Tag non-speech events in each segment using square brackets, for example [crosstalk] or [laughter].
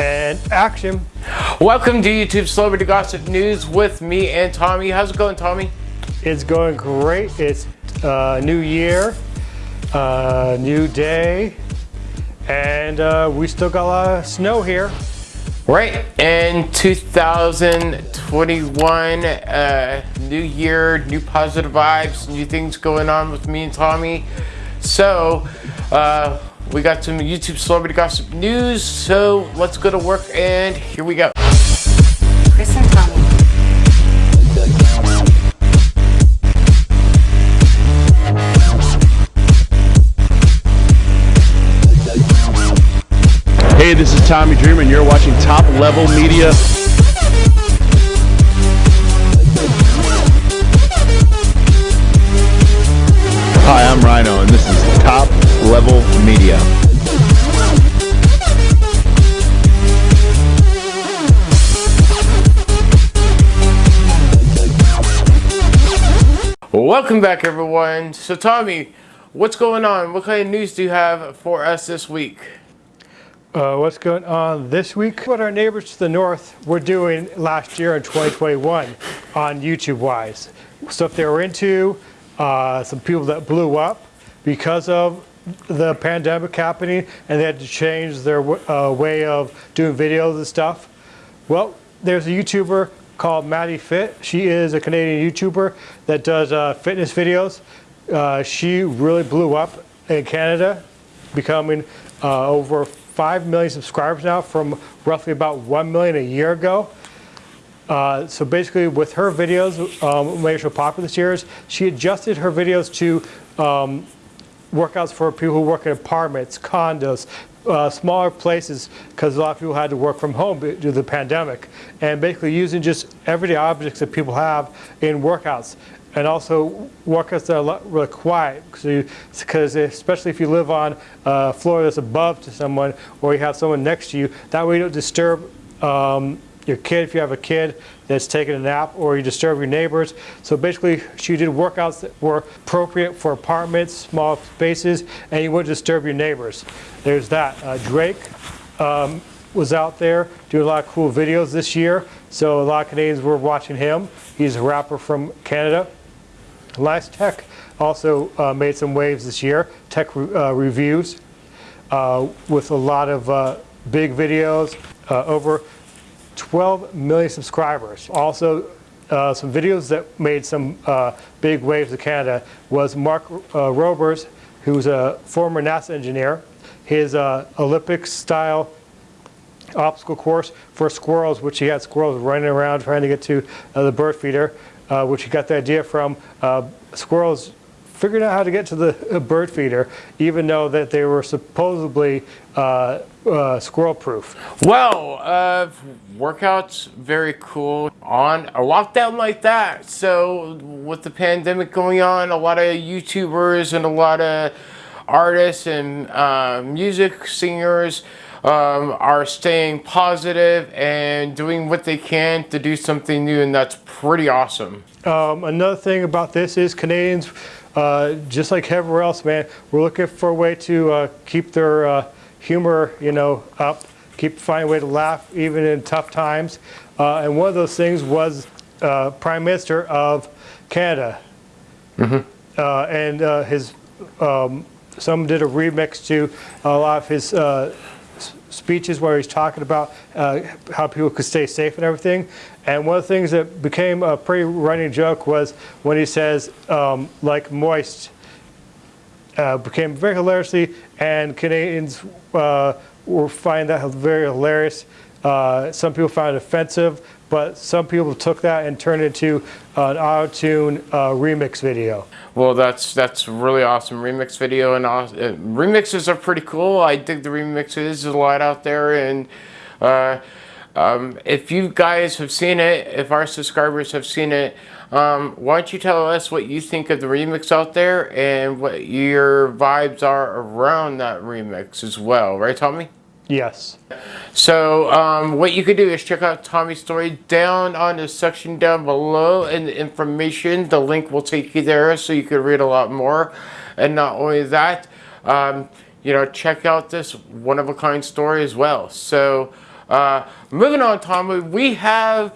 and action. Welcome to YouTube Celebrity Gossip News with me and Tommy. How's it going, Tommy? It's going great. It's uh, new year, uh, new day, and uh, we still got a lot of snow here. Right, in 2021, uh, new year, new positive vibes, new things going on with me and Tommy. So, uh, we got some YouTube celebrity gossip news, so let's go to work and here we go. Chris and Tommy. Hey, this is Tommy Dreamer, and you're watching Top Level Media. Hi, I'm Rhyno, Level Media. Welcome back, everyone. So, Tommy, what's going on? What kind of news do you have for us this week? Uh, what's going on this week? What our neighbors to the north were doing last year in 2021 on YouTube wise. Stuff they were into, uh, some people that blew up because of the pandemic happening and they had to change their uh, way of doing videos and stuff. Well, there's a YouTuber called Maddie Fit. She is a Canadian YouTuber that does uh, fitness videos. Uh, she really blew up in Canada, becoming uh, over 5 million subscribers now from roughly about 1 million a year ago. Uh, so basically with her videos, um, made her popular this year she adjusted her videos to um, workouts for people who work in apartments, condos, uh, smaller places because a lot of people had to work from home due to the pandemic. And basically using just everyday objects that people have in workouts. And also workouts that are really quiet because especially if you live on a floor that's above to someone or you have someone next to you that way you don't disturb um, your kid if you have a kid that's taking a nap or you disturb your neighbors. So basically she did workouts that were appropriate for apartments, small spaces, and you wouldn't disturb your neighbors. There's that. Uh, Drake um, was out there doing a lot of cool videos this year. So a lot of Canadians were watching him. He's a rapper from Canada. Last Tech also uh, made some waves this year, tech re uh, reviews, uh, with a lot of uh, big videos, uh, over 12 million subscribers. Also, uh, some videos that made some uh, big waves in Canada was Mark uh, Roberts, who's a former NASA engineer. His uh, Olympic-style obstacle course for squirrels, which he had squirrels running around trying to get to uh, the bird feeder, uh, which he got the idea from squirrels figured out how to get to the [laughs] bird feeder, even though that they were supposedly uh, uh, squirrel proof. Well, uh, workouts, very cool. On a lockdown like that, so with the pandemic going on, a lot of YouTubers and a lot of artists and uh, music singers um, are staying positive and doing what they can to do something new, and that's pretty awesome. Um, another thing about this is Canadians uh, just like everywhere else, man, we're looking for a way to uh, keep their uh, humor, you know, up, keep finding a way to laugh even in tough times. Uh, and one of those things was uh, Prime Minister of Canada. Mm -hmm. and his, um, some did a remix to a lot of his speeches where he's talking about uh, how people could stay safe and everything. And one of the things that became a pretty running joke was when he says, um, like moist, uh, became very hilariously, and Canadians uh, were find that very hilarious. Uh, some people found it offensive, but some people took that and turned it into an auto-tune uh, remix video. Well, that's that's really awesome remix video, and uh, remixes are pretty cool. I dig the remixes. There's a lot out there, and uh, um, if you guys have seen it, if our subscribers have seen it, um, why don't you tell us what you think of the remix out there and what your vibes are around that remix as well, right, Tommy? Yes. So um, what you could do is check out Tommy's story down on the section down below in the information. The link will take you there so you can read a lot more. And not only that, um, you know, check out this one-of-a-kind story as well. So Uh, moving on, Tommy, we have,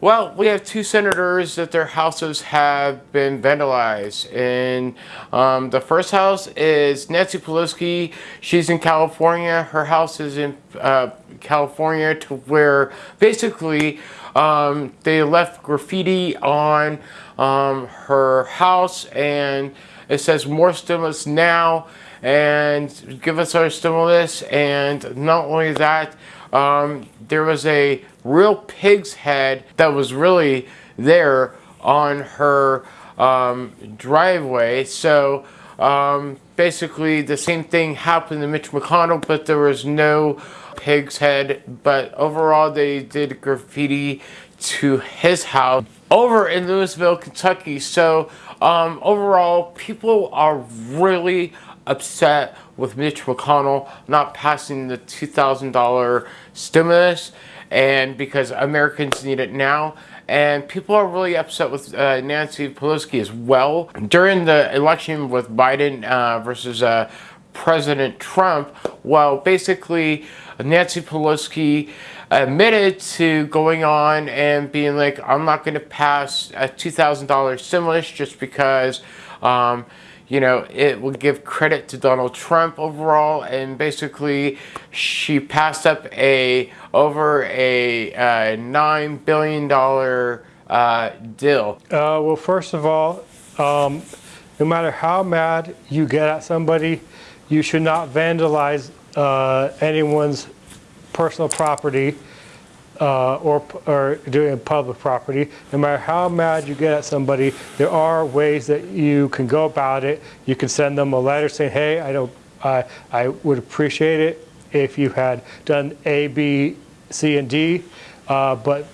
well, we have two senators that their houses have been vandalized. And um, the first house is Nancy Pelosi. She's in California. Her house is in uh, California to where basically um, they left graffiti on um, her house and it says more stimulus now and give us our stimulus. And not only that, um, there was a real pig's head that was really there on her um, driveway. So um, basically the same thing happened to Mitch McConnell, but there was no pig's head. But overall, they did graffiti to his house over in Louisville, Kentucky. So um, overall, people are really upset with Mitch McConnell not passing the $2,000 stimulus and because Americans need it now. And people are really upset with uh, Nancy Pelosi as well. During the election with Biden uh, versus uh, President Trump, well, basically, Nancy Pelosi admitted to going on and being like, I'm not going to pass a $2,000 stimulus just because, um, you know, it will give credit to Donald Trump overall. And basically, she passed up a over a uh, $9 billion uh, deal. Uh, well, first of all, um, no matter how mad you get at somebody, you should not vandalize uh, anyone's personal property uh, or, or doing public property. No matter how mad you get at somebody, there are ways that you can go about it. You can send them a letter saying, hey, I, don't, I, I would appreciate it if you had done A, B, C, and D. Uh, but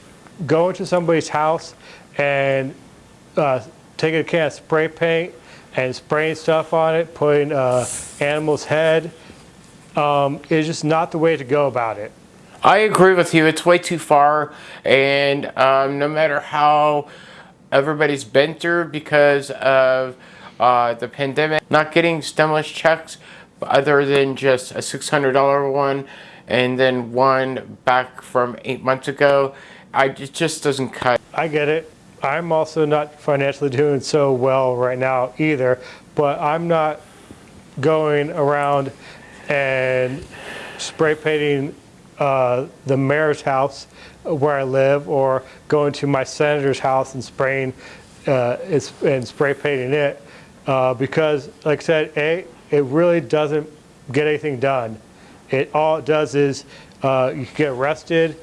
going to somebody's house and uh, taking a can of spray paint and spraying stuff on it, putting uh, animal's head, um, is just not the way to go about it. I agree with you. It's way too far. And um, no matter how everybody's been through because of uh, the pandemic, not getting stimulus checks other than just a $600 one and then one back from eight months ago, I, it just doesn't cut. I get it. I'm also not financially doing so well right now either, but I'm not going around and spray painting uh, the mayor's house where I live or going to my senator's house and spraying uh, and spray painting it uh, because like I said, A, it really doesn't get anything done. It all it does is uh, you get arrested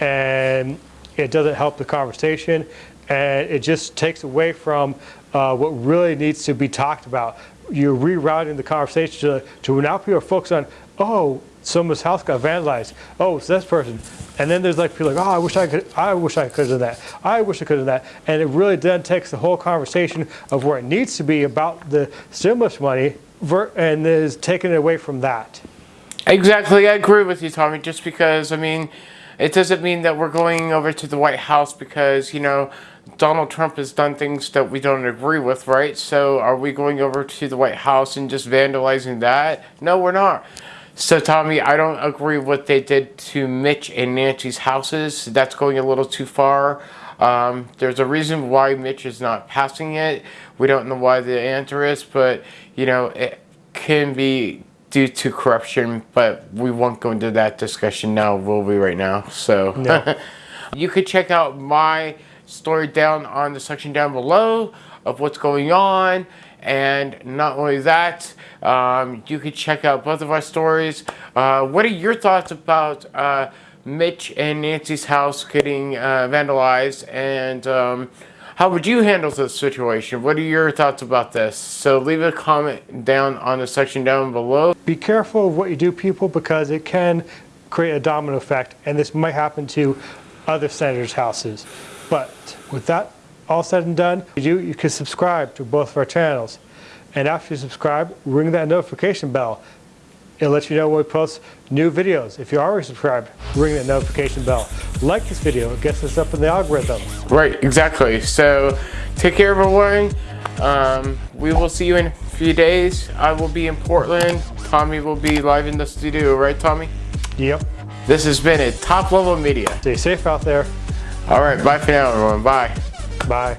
and it doesn't help the conversation and it just takes away from uh, what really needs to be talked about. You're rerouting the conversation to, to now people are focused on, oh, someone's house got vandalized. Oh, it's this person. And then there's like people like, oh, I wish I could, I wish I could have done that. I wish I could have done that. And it really then takes the whole conversation of where it needs to be about the stimulus money and is taken away from that. Exactly, I agree with you, Tommy. Just because, I mean, it doesn't mean that we're going over to the White House because, you know, Donald Trump has done things that we don't agree with, right? So are we going over to the White House and just vandalizing that? No, we're not. So Tommy, I don't agree with what they did to Mitch and Nancy's houses. That's going a little too far. Um, there's a reason why Mitch is not passing it. We don't know why the answer is, but you know, it can be due to corruption, but we won't go into that discussion now, will we right now? So no. [laughs] you could check out my story down on the section down below of what's going on and not only that, um, you can check out both of our stories. Uh, what are your thoughts about uh, Mitch and Nancy's house getting uh, vandalized? And um, how would you handle this situation? What are your thoughts about this? So leave a comment down on the section down below. Be careful of what you do, people, because it can create a domino effect. And this might happen to other senators' houses. But with that all said and done, you, you can subscribe to both of our channels. And after you subscribe, ring that notification bell. It'll let you know when we post new videos. If you're already subscribed, ring that notification bell. Like this video, it gets us up in the algorithm. Right, exactly. So take care everyone. Um, we will see you in a few days. I will be in Portland. Tommy will be live in the studio, right Tommy? Yep. This has been a Top Level Media. Stay safe out there. All right, bye for now, everyone. Bye. Bye.